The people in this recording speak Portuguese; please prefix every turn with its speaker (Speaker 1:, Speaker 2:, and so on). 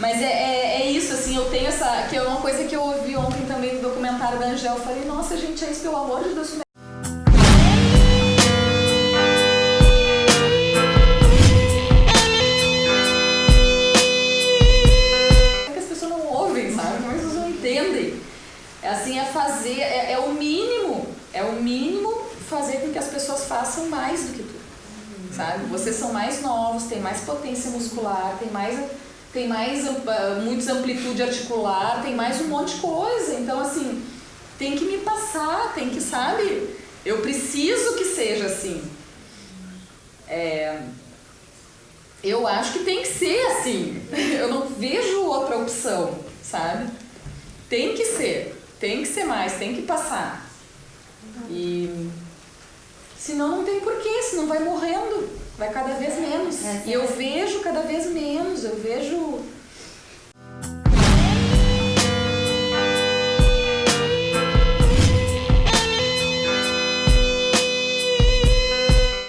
Speaker 1: Mas é, é, é, isso, assim, eu tenho essa. que é uma coisa que eu ouvi ontem também no documentário da Angel. Eu falei, nossa, gente, é isso, pelo amor de Deus. É que as pessoas não ouvem, sabe? Como as pessoas não entendem. É assim, é fazer, é, é o mínimo, é o mínimo fazer com que as pessoas façam mais do que tu. Sabe? Vocês são mais novos, têm mais potência muscular, têm mais tem mais muitos amplitude articular, tem mais um monte de coisa. Então, assim, tem que me passar, tem que, sabe? Eu preciso que seja assim. É, eu acho que tem que ser assim. Eu não vejo outra opção, sabe? Tem que ser, tem que ser mais, tem que passar. E senão não tem porquê, senão vai morrendo vai cada vez menos. É, e eu vejo cada vez menos,